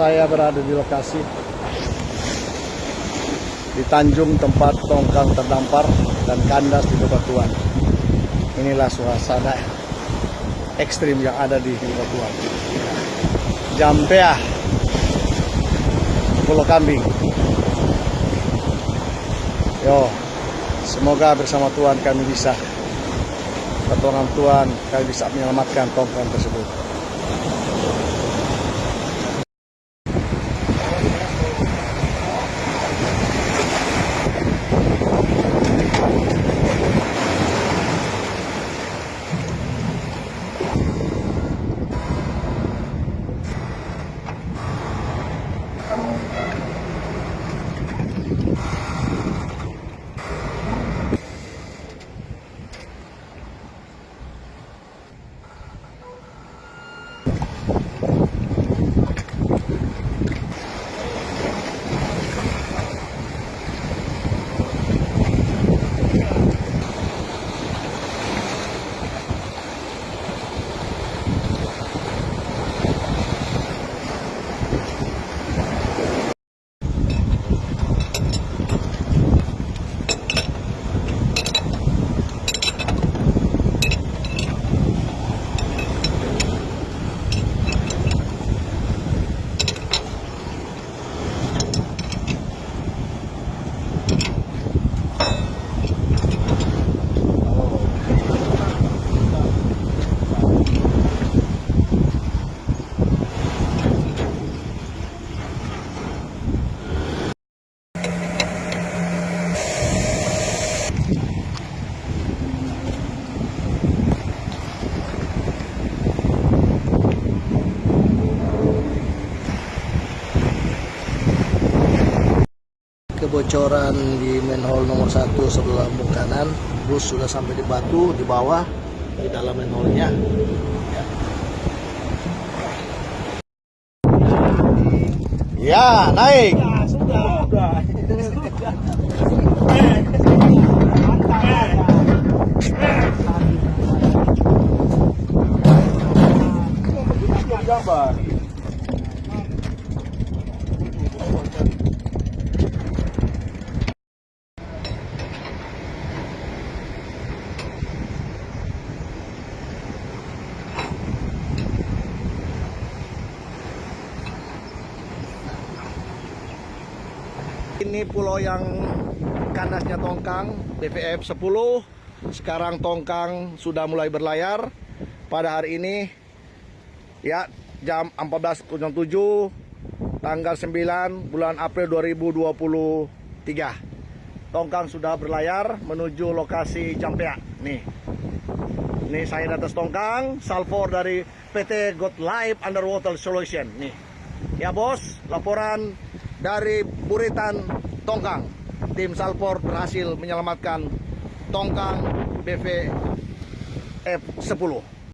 saya berada di lokasi di Tanjung tempat tongkang terdampar dan kandas di bebatuan. Inilah suasana ekstrim yang ada di bebatuan. Jampea, Pulau Kambing. Yo, semoga bersama Tuhan kami bisa pertolongan Tuhan kami bisa menyelamatkan tongkang tersebut. Kebocoran di manhole nomor satu sebelah lambung kanan bus sudah sampai di batu di bawah di dalam manhole-nya ya naik gambar. Ini pulau yang kandasnya tongkang BVF 10 sekarang tongkang sudah mulai berlayar. Pada hari ini ya jam 14.07 tanggal 9 bulan April 2023 tongkang sudah berlayar menuju lokasi Jampea. Nih. Ini saya di atas tongkang salvor dari PT God Life Underwater Solution. Nih. Ya bos laporan dari Buritan Tongkang. Tim salvor berhasil menyelamatkan tongkang BV F10